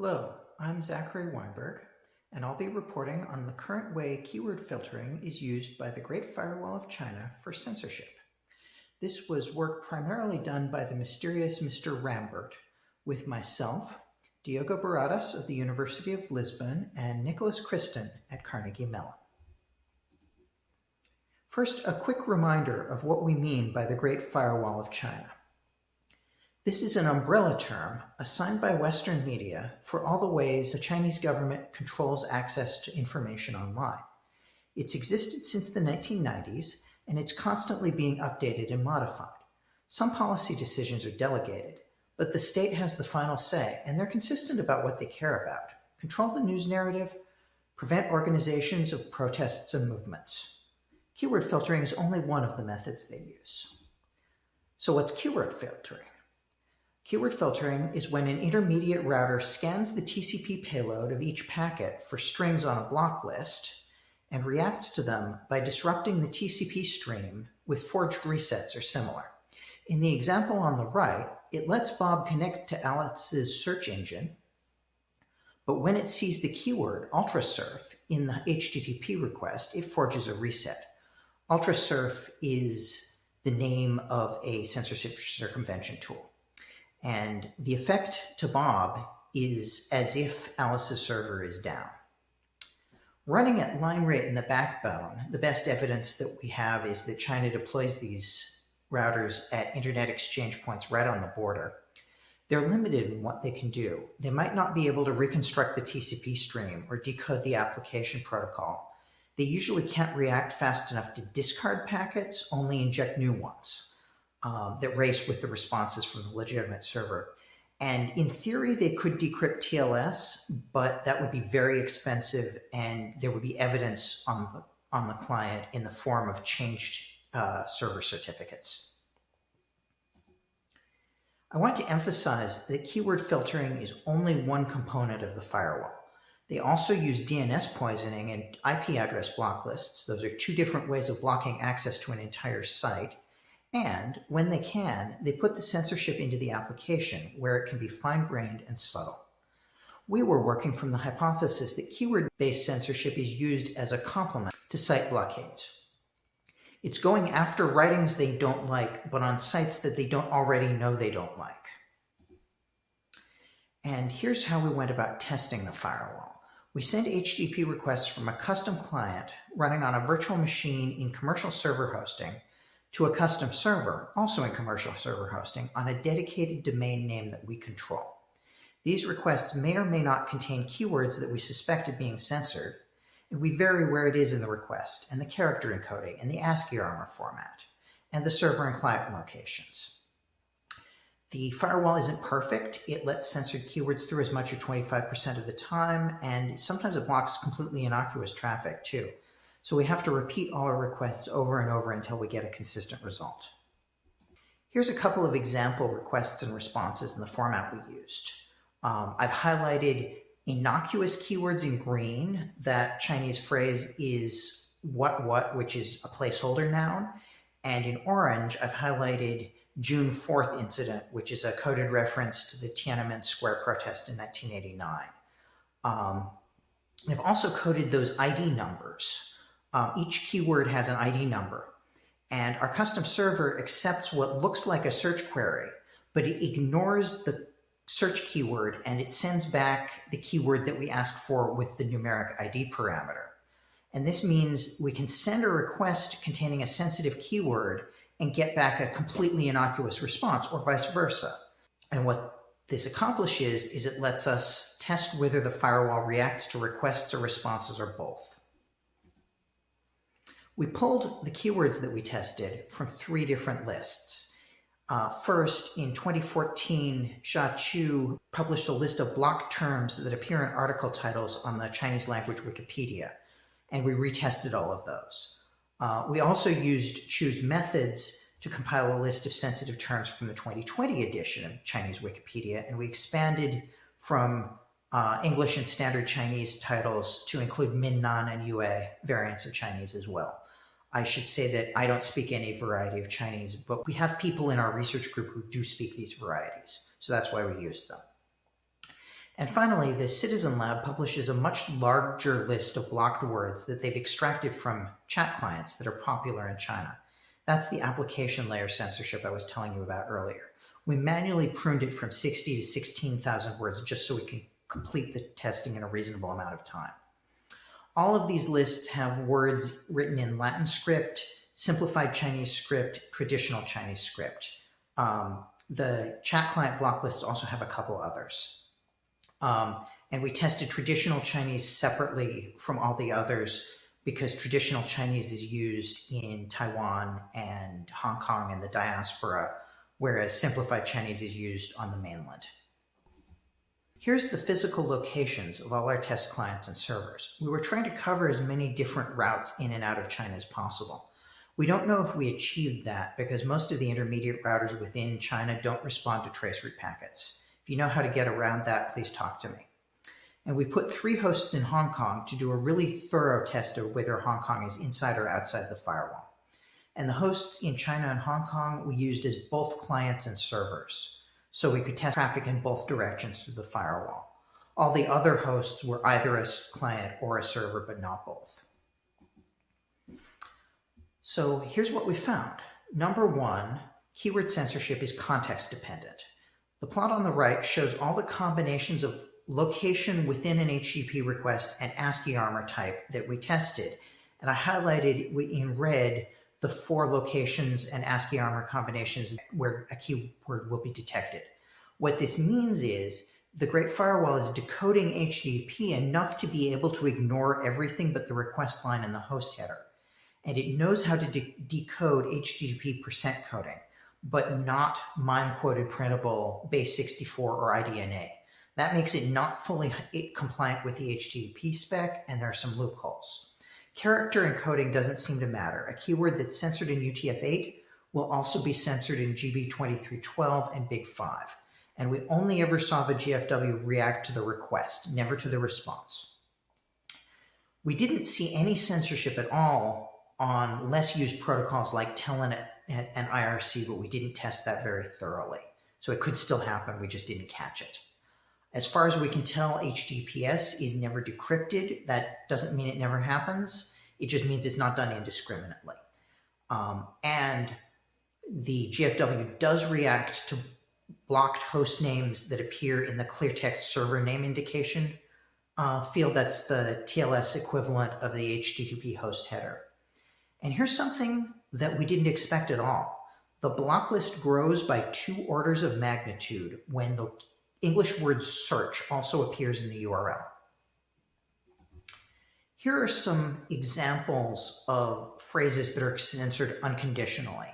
Hello, I'm Zachary Weinberg, and I'll be reporting on the current way keyword filtering is used by the Great Firewall of China for censorship. This was work primarily done by the mysterious Mr. Rambert, with myself, Diogo Barradas of the University of Lisbon, and Nicholas Christin at Carnegie Mellon. First, a quick reminder of what we mean by the Great Firewall of China. This is an umbrella term assigned by Western media for all the ways the Chinese government controls access to information online. It's existed since the 1990s, and it's constantly being updated and modified. Some policy decisions are delegated, but the state has the final say, and they're consistent about what they care about. Control the news narrative, prevent organizations of protests and movements. Keyword filtering is only one of the methods they use. So what's keyword filtering? Keyword filtering is when an intermediate router scans the TCP payload of each packet for strings on a block list and reacts to them by disrupting the TCP stream with forged resets or similar. In the example on the right, it lets Bob connect to Alice's search engine, but when it sees the keyword ultrasurf in the HTTP request, it forges a reset. Ultrasurf is the name of a censorship circumvention tool. And the effect to Bob is as if Alice's server is down. Running at line rate in the backbone, the best evidence that we have is that China deploys these routers at internet exchange points right on the border. They're limited in what they can do. They might not be able to reconstruct the TCP stream or decode the application protocol. They usually can't react fast enough to discard packets, only inject new ones um, that race with the responses from the legitimate server. And in theory, they could decrypt TLS, but that would be very expensive and there would be evidence on the, on the client in the form of changed uh, server certificates. I want to emphasize that keyword filtering is only one component of the firewall. They also use DNS poisoning and IP address block lists. Those are two different ways of blocking access to an entire site. And when they can, they put the censorship into the application where it can be fine-grained and subtle. We were working from the hypothesis that keyword-based censorship is used as a complement to site blockades. It's going after writings they don't like, but on sites that they don't already know they don't like. And here's how we went about testing the firewall. We sent HTTP requests from a custom client running on a virtual machine in commercial server hosting to a custom server, also in commercial server hosting, on a dedicated domain name that we control. These requests may or may not contain keywords that we suspect of being censored, and we vary where it is in the request, and the character encoding, and the ASCII armor format, and the server and client locations. The firewall isn't perfect. It lets censored keywords through as much as 25% of the time, and sometimes it blocks completely innocuous traffic too. So we have to repeat all our requests over and over until we get a consistent result. Here's a couple of example requests and responses in the format we used. Um, I've highlighted innocuous keywords in green. That Chinese phrase is what what, which is a placeholder noun. And in orange, I've highlighted June 4th incident, which is a coded reference to the Tiananmen Square protest in 1989. Um, I've also coded those ID numbers. Um, each keyword has an ID number. And our custom server accepts what looks like a search query, but it ignores the search keyword and it sends back the keyword that we ask for with the numeric ID parameter. And this means we can send a request containing a sensitive keyword and get back a completely innocuous response or vice versa. And what this accomplishes is it lets us test whether the firewall reacts to requests or responses or both. We pulled the keywords that we tested from three different lists. Uh, first, in 2014, Xia Chu published a list of block terms that appear in article titles on the Chinese language Wikipedia, and we retested all of those. Uh, we also used Chu's methods to compile a list of sensitive terms from the 2020 edition of Chinese Wikipedia, and we expanded from uh, English and Standard Chinese titles to include Minnan and Yue variants of Chinese as well. I should say that I don't speak any variety of Chinese, but we have people in our research group who do speak these varieties. So that's why we used them. And finally, the Citizen Lab publishes a much larger list of blocked words that they've extracted from chat clients that are popular in China. That's the application layer censorship I was telling you about earlier. We manually pruned it from 60 to 16,000 words just so we can complete the testing in a reasonable amount of time. All of these lists have words written in Latin script, simplified Chinese script, traditional Chinese script. Um, the chat client block lists also have a couple others. Um, and we tested traditional Chinese separately from all the others because traditional Chinese is used in Taiwan and Hong Kong and the diaspora, whereas simplified Chinese is used on the mainland. Here's the physical locations of all our test clients and servers. We were trying to cover as many different routes in and out of China as possible. We don't know if we achieved that because most of the intermediate routers within China don't respond to traceroute packets. If you know how to get around that, please talk to me. And we put three hosts in Hong Kong to do a really thorough test of whether Hong Kong is inside or outside the firewall. And the hosts in China and Hong Kong we used as both clients and servers. So we could test traffic in both directions through the firewall. All the other hosts were either a client or a server, but not both. So here's what we found. Number one, keyword censorship is context dependent. The plot on the right shows all the combinations of location within an HTTP request and ASCII armor type that we tested. And I highlighted in red the four locations and ASCII armor combinations where a keyword will be detected. What this means is the Great Firewall is decoding HTTP enough to be able to ignore everything but the request line and the host header. And it knows how to de decode HTTP percent coding but not MIME quoted printable base 64 or IDNA. That makes it not fully compliant with the HTTP spec, and there are some loopholes. Character encoding doesn't seem to matter. A keyword that's censored in UTF-8 will also be censored in GB2312 and Big5. And we only ever saw the GFW react to the request, never to the response. We didn't see any censorship at all on less used protocols like Telnet and IRC, but we didn't test that very thoroughly. So it could still happen, we just didn't catch it. As far as we can tell, HTTPS is never decrypted. That doesn't mean it never happens. It just means it's not done indiscriminately. Um, and the GFW does react to blocked host names that appear in the clear text server name indication uh, field. That's the TLS equivalent of the HTTP host header. And here's something that we didn't expect at all. The block list grows by two orders of magnitude when the English word search also appears in the URL. Here are some examples of phrases that are censored unconditionally,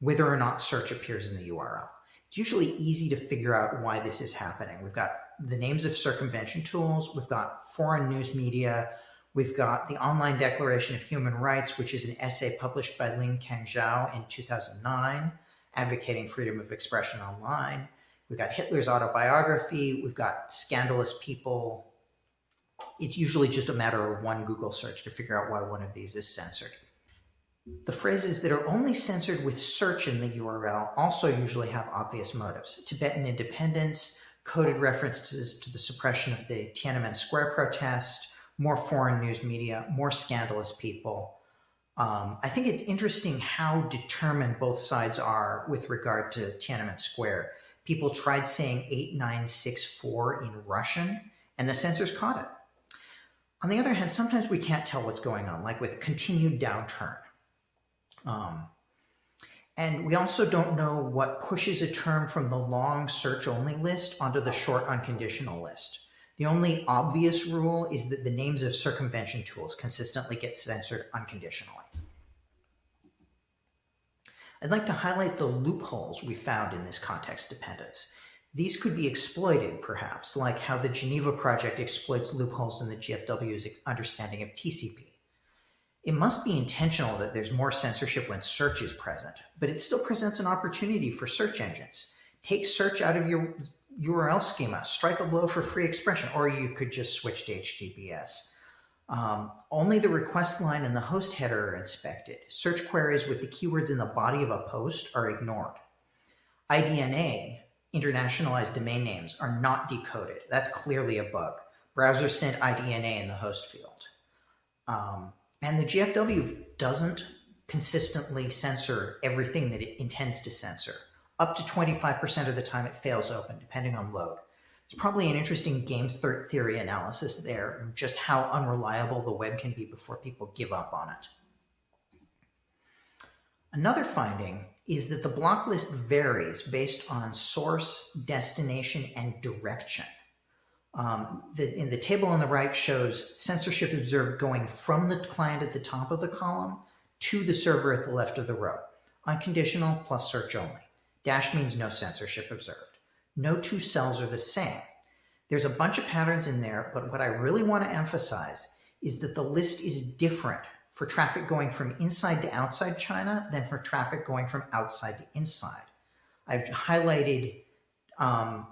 whether or not search appears in the URL. It's usually easy to figure out why this is happening. We've got the names of circumvention tools, we've got foreign news media, We've got the Online Declaration of Human Rights, which is an essay published by Ling Kangzhao in 2009, advocating freedom of expression online. We've got Hitler's autobiography. We've got scandalous people. It's usually just a matter of one Google search to figure out why one of these is censored. The phrases that are only censored with search in the URL also usually have obvious motives. Tibetan independence, coded references to the suppression of the Tiananmen Square protest, more foreign news media, more scandalous people. Um, I think it's interesting how determined both sides are with regard to Tiananmen Square. People tried saying 8964 in Russian, and the censors caught it. On the other hand, sometimes we can't tell what's going on, like with continued downturn. Um, and we also don't know what pushes a term from the long search only list onto the short unconditional list. The only obvious rule is that the names of circumvention tools consistently get censored unconditionally. I'd like to highlight the loopholes we found in this context dependence. These could be exploited, perhaps, like how the Geneva Project exploits loopholes in the GFW's understanding of TCP. It must be intentional that there's more censorship when search is present, but it still presents an opportunity for search engines. Take search out of your URL schema, strike a blow for free expression, or you could just switch to HTTPS. Um, only the request line and the host header are inspected. Search queries with the keywords in the body of a post are ignored. IDNA internationalized domain names are not decoded. That's clearly a bug. Browser sent IDNA in the host field. Um, and the GFW doesn't consistently censor everything that it intends to censor. Up to 25% of the time it fails open, depending on load. It's probably an interesting game theory analysis there, just how unreliable the web can be before people give up on it. Another finding is that the block list varies based on source, destination, and direction. Um, the, in the table on the right shows censorship observed going from the client at the top of the column to the server at the left of the row. Unconditional plus search only. Dash means no censorship observed. No two cells are the same. There's a bunch of patterns in there, but what I really want to emphasize is that the list is different for traffic going from inside to outside China than for traffic going from outside to inside. I've highlighted um,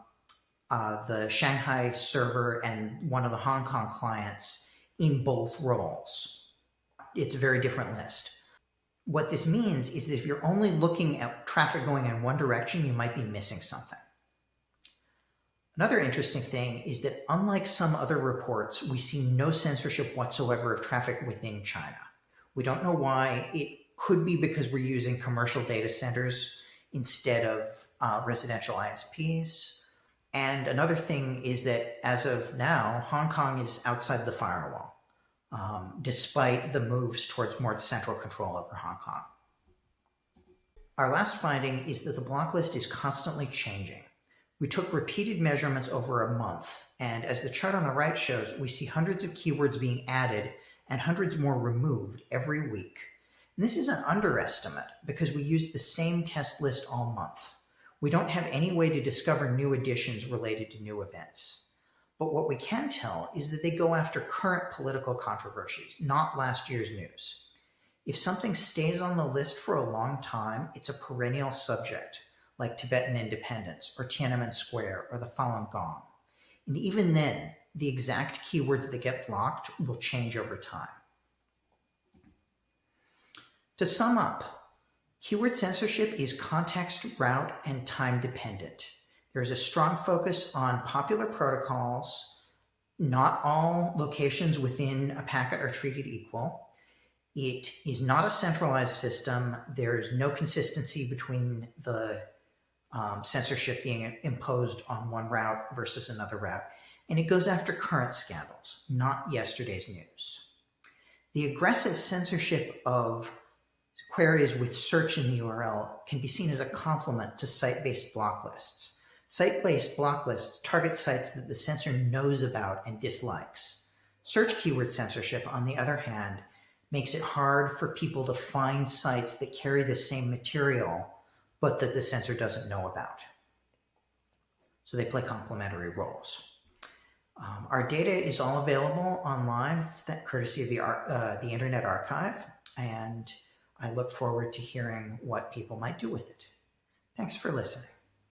uh, the Shanghai server and one of the Hong Kong clients in both roles. It's a very different list. What this means is that if you're only looking at traffic going in one direction, you might be missing something. Another interesting thing is that unlike some other reports, we see no censorship whatsoever of traffic within China. We don't know why. It could be because we're using commercial data centers instead of uh, residential ISPs. And another thing is that as of now, Hong Kong is outside the firewall, um, despite the moves towards more central control over Hong Kong. Our last finding is that the block list is constantly changing. We took repeated measurements over a month, and as the chart on the right shows, we see hundreds of keywords being added and hundreds more removed every week. And this is an underestimate because we used the same test list all month. We don't have any way to discover new additions related to new events. But what we can tell is that they go after current political controversies, not last year's news. If something stays on the list for a long time, it's a perennial subject like Tibetan independence or Tiananmen Square or the Falun Gong. And even then, the exact keywords that get blocked will change over time. To sum up, keyword censorship is context, route, and time dependent. There's a strong focus on popular protocols. Not all locations within a packet are treated equal. It is not a centralized system. There is no consistency between the um, censorship being imposed on one route versus another route. And it goes after current scandals, not yesterday's news. The aggressive censorship of queries with search in the URL can be seen as a complement to site-based block lists. Site-based block lists target sites that the censor knows about and dislikes. Search keyword censorship, on the other hand, makes it hard for people to find sites that carry the same material but that the censor doesn't know about. So they play complementary roles. Um, our data is all available online, courtesy of the, uh, the Internet Archive, and I look forward to hearing what people might do with it. Thanks for listening.